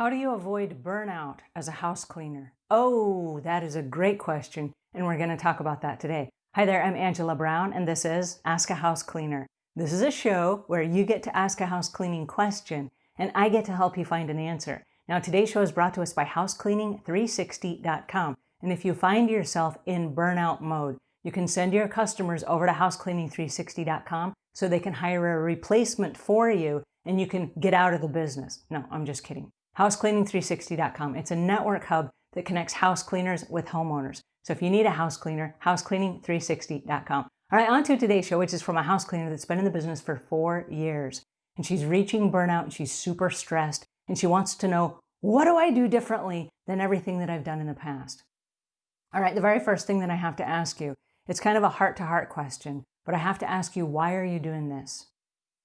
How do you avoid burnout as a house cleaner? Oh, that is a great question, and we're going to talk about that today. Hi there, I'm Angela Brown, and this is Ask a House Cleaner. This is a show where you get to ask a house cleaning question, and I get to help you find an answer. Now, today's show is brought to us by housecleaning360.com, and if you find yourself in burnout mode, you can send your customers over to housecleaning360.com so they can hire a replacement for you and you can get out of the business. No, I'm just kidding housecleaning360.com. It's a network hub that connects house cleaners with homeowners. So if you need a house cleaner, housecleaning360.com. All right, on to today's show, which is from a house cleaner that's been in the business for four years. And she's reaching burnout and she's super stressed. And she wants to know, what do I do differently than everything that I've done in the past? All right, the very first thing that I have to ask you, it's kind of a heart-to-heart -heart question, but I have to ask you, why are you doing this?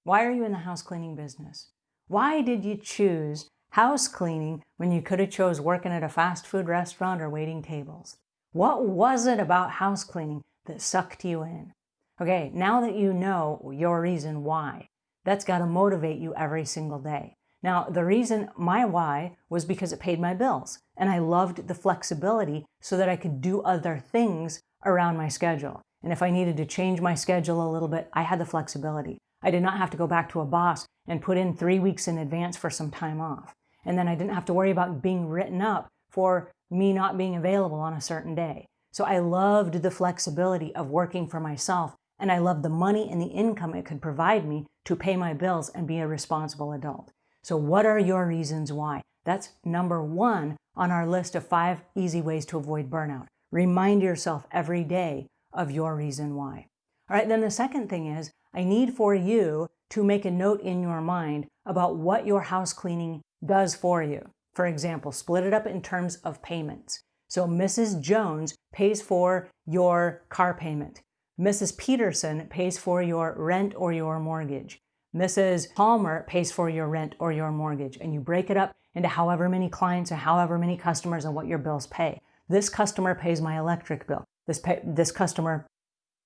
Why are you in the house cleaning business? Why did you choose house cleaning when you could have chose working at a fast food restaurant or waiting tables? What was it about house cleaning that sucked you in? Okay, now that you know your reason why, that's got to motivate you every single day. Now, the reason my why was because it paid my bills and I loved the flexibility so that I could do other things around my schedule. And if I needed to change my schedule a little bit, I had the flexibility. I did not have to go back to a boss and put in three weeks in advance for some time off. And then I didn't have to worry about being written up for me not being available on a certain day. So I loved the flexibility of working for myself and I loved the money and the income it could provide me to pay my bills and be a responsible adult. So what are your reasons why? That's number one on our list of five easy ways to avoid burnout. Remind yourself every day of your reason why. All right, then the second thing is I need for you to make a note in your mind about what your house cleaning does for you. For example, split it up in terms of payments. So Mrs. Jones pays for your car payment. Mrs. Peterson pays for your rent or your mortgage. Mrs. Palmer pays for your rent or your mortgage. And you break it up into however many clients or however many customers and what your bills pay. This customer pays my electric bill. This, pay, this customer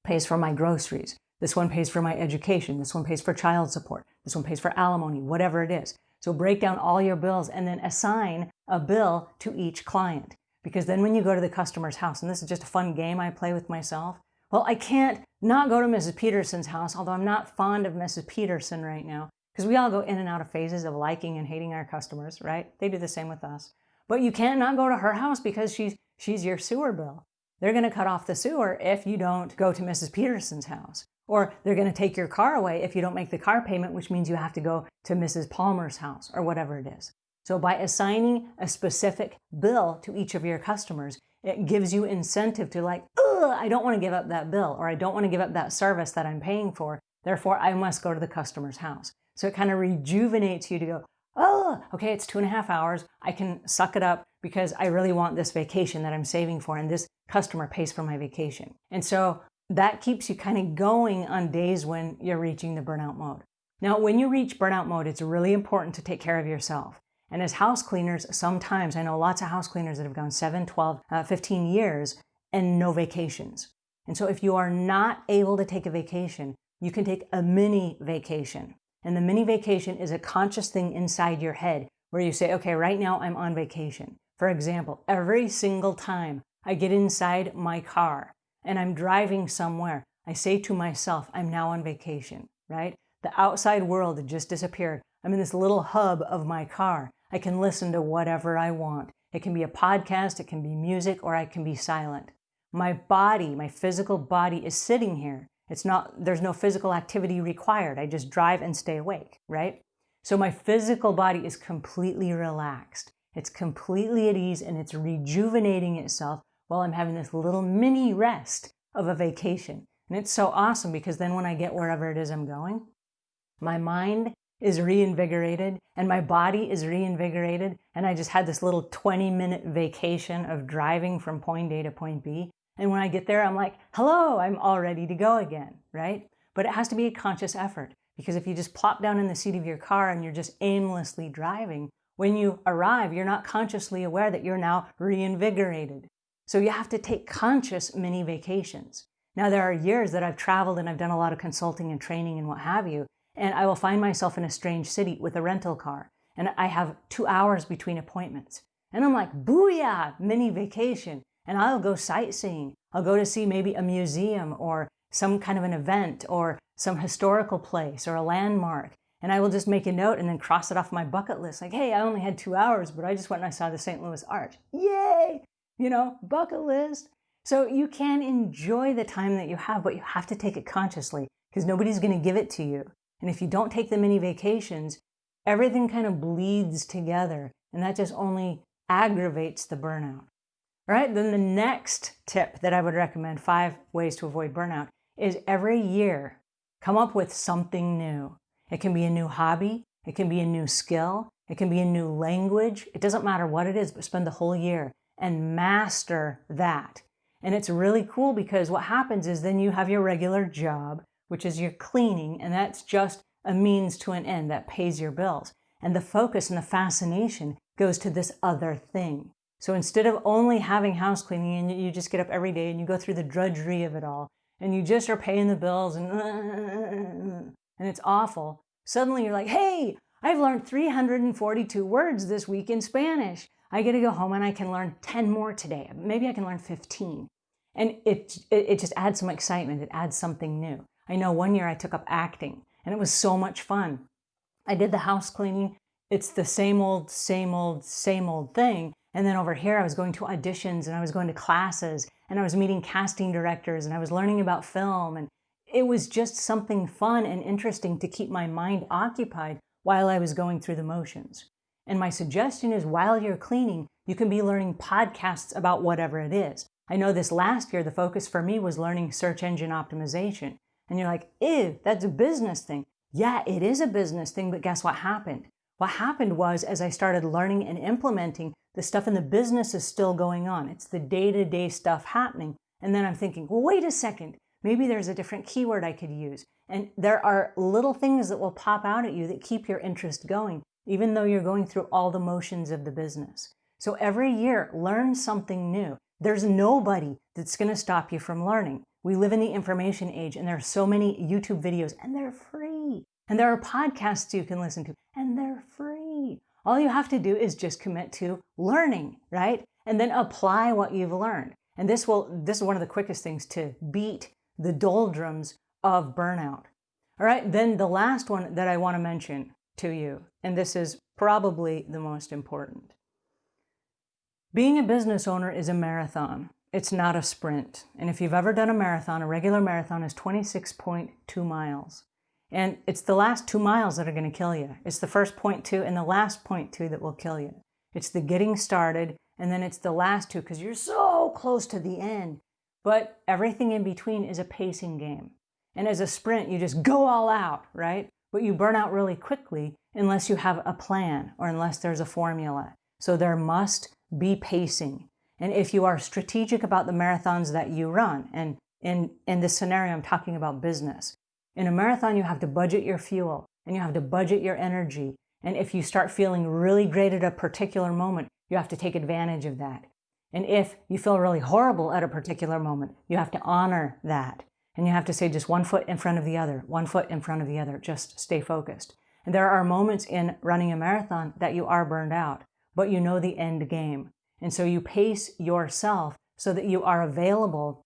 pays for my groceries. This one pays for my education. This one pays for child support. This one pays for alimony, whatever it is. So break down all your bills and then assign a bill to each client. Because then when you go to the customer's house, and this is just a fun game I play with myself, well, I can't not go to Mrs. Peterson's house, although I'm not fond of Mrs. Peterson right now, because we all go in and out of phases of liking and hating our customers, right? They do the same with us. But you can't not go to her house because she's, she's your sewer bill. They're going to cut off the sewer if you don't go to Mrs. Peterson's house. Or they're going to take your car away if you don't make the car payment, which means you have to go to Mrs. Palmer's house or whatever it is. So by assigning a specific bill to each of your customers, it gives you incentive to like, I don't want to give up that bill or I don't want to give up that service that I'm paying for. Therefore, I must go to the customer's house. So it kind of rejuvenates you to go, oh, okay, it's two and a half hours. I can suck it up because I really want this vacation that I'm saving for and this customer pays for my vacation. And so that keeps you kind of going on days when you're reaching the burnout mode. Now, when you reach burnout mode, it's really important to take care of yourself. And as house cleaners, sometimes I know lots of house cleaners that have gone 7, 12, uh, 15 years and no vacations. And so if you are not able to take a vacation, you can take a mini vacation. And the mini vacation is a conscious thing inside your head where you say, okay, right now I'm on vacation. For example, every single time I get inside my car, and I'm driving somewhere, I say to myself, I'm now on vacation, right? The outside world had just disappeared. I'm in this little hub of my car. I can listen to whatever I want. It can be a podcast, it can be music, or I can be silent. My body, my physical body is sitting here. It's not, there's no physical activity required. I just drive and stay awake, right? So my physical body is completely relaxed. It's completely at ease and it's rejuvenating itself while I'm having this little mini rest of a vacation. And it's so awesome because then when I get wherever it is I'm going, my mind is reinvigorated and my body is reinvigorated. And I just had this little 20 minute vacation of driving from point A to point B. And when I get there, I'm like, hello, I'm all ready to go again, right? But it has to be a conscious effort because if you just plop down in the seat of your car and you're just aimlessly driving, when you arrive, you're not consciously aware that you're now reinvigorated. So you have to take conscious mini vacations. Now there are years that I've traveled and I've done a lot of consulting and training and what have you, and I will find myself in a strange city with a rental car. and I have two hours between appointments. And I'm like, booyah, mini vacation. And I'll go sightseeing. I'll go to see maybe a museum or some kind of an event or some historical place or a landmark. And I will just make a note and then cross it off my bucket list. Like, hey, I only had two hours, but I just went and I saw the St. Louis Arch. Yay! You know, bucket list. So you can enjoy the time that you have, but you have to take it consciously because nobody's going to give it to you. And if you don't take the mini vacations, everything kind of bleeds together and that just only aggravates the burnout. All right, then the next tip that I would recommend, five ways to avoid burnout, is every year come up with something new. It can be a new hobby, it can be a new skill, it can be a new language. It doesn't matter what it is, but spend the whole year and master that. And it's really cool because what happens is then you have your regular job, which is your cleaning, and that's just a means to an end that pays your bills. And the focus and the fascination goes to this other thing. So instead of only having house cleaning and you just get up every day and you go through the drudgery of it all and you just are paying the bills and and it's awful, suddenly you're like, hey, I've learned 342 words this week in Spanish. I get to go home and I can learn 10 more today. Maybe I can learn 15. And it, it, it just adds some excitement. It adds something new. I know one year I took up acting and it was so much fun. I did the house cleaning. It's the same old, same old, same old thing. And then over here, I was going to auditions and I was going to classes and I was meeting casting directors and I was learning about film. And it was just something fun and interesting to keep my mind occupied while I was going through the motions. And my suggestion is while you're cleaning, you can be learning podcasts about whatever it is. I know this last year, the focus for me was learning search engine optimization. And you're like, ew, that's a business thing. Yeah, it is a business thing, but guess what happened? What happened was as I started learning and implementing, the stuff in the business is still going on. It's the day-to-day -day stuff happening. And then I'm thinking, well, wait a second. Maybe there's a different keyword I could use. And there are little things that will pop out at you that keep your interest going, even though you're going through all the motions of the business. So every year, learn something new. There's nobody that's going to stop you from learning. We live in the information age and there are so many YouTube videos and they're free. And there are podcasts you can listen to and they're free. All you have to do is just commit to learning, right? And then apply what you've learned. And this will this is one of the quickest things to beat the doldrums of burnout. All right, then the last one that I want to mention to you, and this is probably the most important. Being a business owner is a marathon. It's not a sprint. And if you've ever done a marathon, a regular marathon is 26.2 miles. And it's the last two miles that are going to kill you. It's the first point two and the last point two that will kill you. It's the getting started and then it's the last two because you're so close to the end. But everything in between is a pacing game. And as a sprint, you just go all out, right? But you burn out really quickly unless you have a plan or unless there's a formula. So there must be pacing. And if you are strategic about the marathons that you run, and in, in this scenario, I'm talking about business. In a marathon, you have to budget your fuel and you have to budget your energy. And if you start feeling really great at a particular moment, you have to take advantage of that. And if you feel really horrible at a particular moment, you have to honor that. And you have to say just one foot in front of the other, one foot in front of the other, just stay focused. And there are moments in running a marathon that you are burned out, but you know the end game. And so you pace yourself so that you are available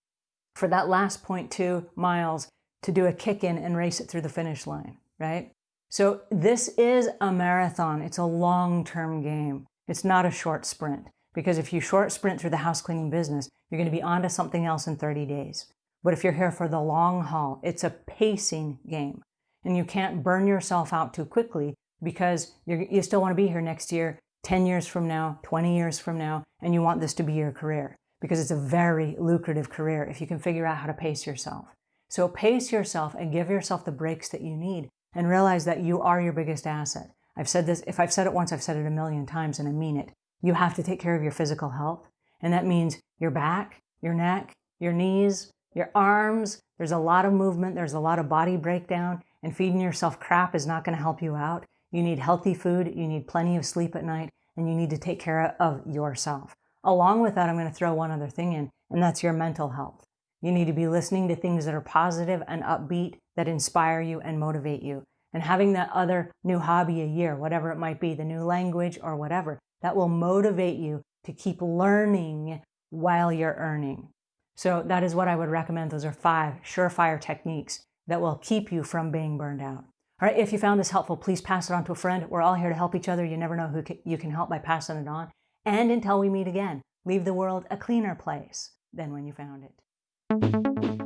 for that last 0.2 miles to do a kick in and race it through the finish line, right? So this is a marathon. It's a long-term game. It's not a short sprint because if you short sprint through the house cleaning business, you're going to be on to something else in 30 days. But if you're here for the long haul, it's a pacing game and you can't burn yourself out too quickly because you still want to be here next year 10 years from now, 20 years from now, and you want this to be your career because it's a very lucrative career if you can figure out how to pace yourself. So pace yourself and give yourself the breaks that you need and realize that you are your biggest asset. I've said this, if I've said it once, I've said it a million times and I mean it. You have to take care of your physical health. And that means your back, your neck, your knees, your arms. There's a lot of movement. There's a lot of body breakdown and feeding yourself crap is not going to help you out. You need healthy food, you need plenty of sleep at night, and you need to take care of yourself. Along with that, I'm going to throw one other thing in, and that's your mental health. You need to be listening to things that are positive and upbeat, that inspire you and motivate you. and having that other new hobby a year, whatever it might be, the new language or whatever, that will motivate you to keep learning while you're earning. So that is what I would recommend. Those are five surefire techniques that will keep you from being burned out. All right, if you found this helpful, please pass it on to a friend. We're all here to help each other. You never know who you can help by passing it on. And until we meet again, leave the world a cleaner place than when you found it.